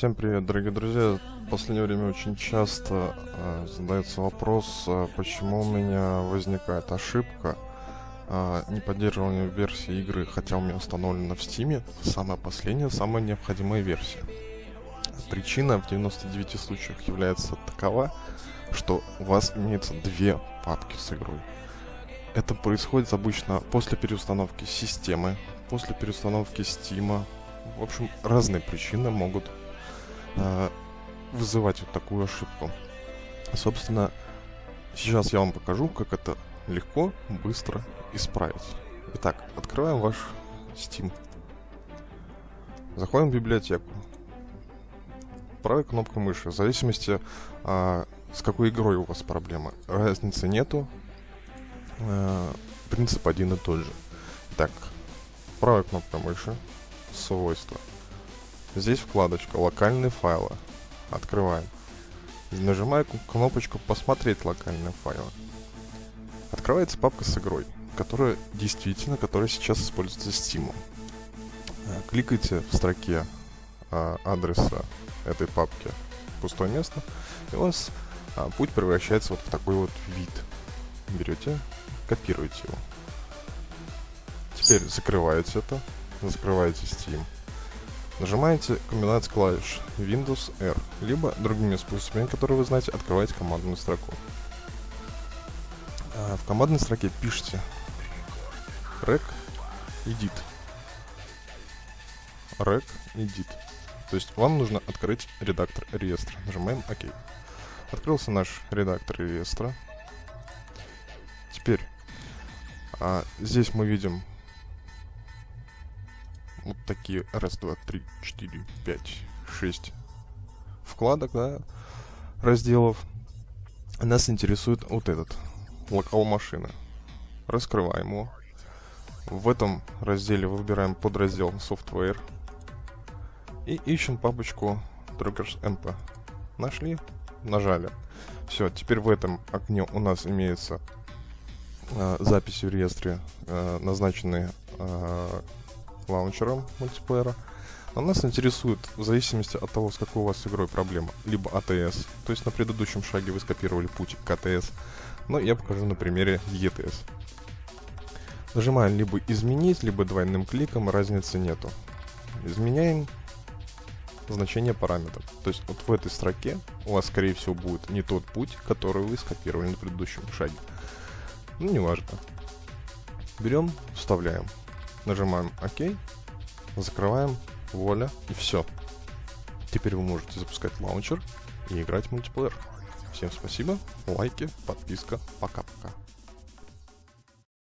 Всем привет, дорогие друзья. В последнее время очень часто э, задается вопрос, э, почему у меня возникает ошибка э, неподдерживания версии игры, хотя у меня установлена в Steam самая последняя, самая необходимая версия. Причина в 99 случаях является такова, что у вас имеется две папки с игрой. Это происходит обычно после переустановки системы, после переустановки Steam. В общем, разные причины могут э, вызывать вот такую ошибку. Собственно, сейчас я вам покажу, как это легко, быстро исправить. Итак, открываем ваш Steam. Заходим в библиотеку. Правой кнопкой мыши, в зависимости, а, с какой игрой у вас проблемы. Разницы нету. А, принцип один и тот же. Так, правой кнопкой мыши, свойства. Здесь вкладочка «Локальные файлы». Открываем. Нажимаю кнопочку «Посмотреть локальные файлы». Открывается папка с игрой, которая действительно, которая сейчас используется Steam. Э, кликайте в строке а, адреса этой папки пустое место, и у вас а, путь превращается вот в такой вот вид. Берете, копируете его. Теперь закрываете это, закрываете Steam. Нажимаете комбинацию клавиш Windows R, либо другими способами, которые вы знаете, открываете командную строку. А в командной строке пишите rec edit. rec edit. То есть вам нужно открыть редактор реестра. Нажимаем ОК. Открылся наш редактор реестра. Теперь а, здесь мы видим вот такие раз, два, три, четыре, пять, шесть вкладок, да, разделов. Нас интересует вот этот, локал машины. Раскрываем его. В этом разделе выбираем подраздел Software и ищем папочку Druggers MP. Нашли, нажали. Все, теперь в этом окне у нас имеется э, записи в реестре, э, назначенные э, лаунчером мультиплеера. Но нас интересует, в зависимости от того, с какой у вас игрой проблема, либо ATS, то есть на предыдущем шаге вы скопировали путь к ATS, но я покажу на примере ETS. Нажимаем либо изменить, либо двойным кликом, разницы нету. Изменяем значение параметров. То есть вот в этой строке у вас, скорее всего, будет не тот путь, который вы скопировали на предыдущем шаге. Ну, неважно. Берем, вставляем. Нажимаем ОК, закрываем, вуаля, и все. Теперь вы можете запускать лаунчер и играть в мультиплеер. Всем спасибо, лайки, подписка, пока-пока.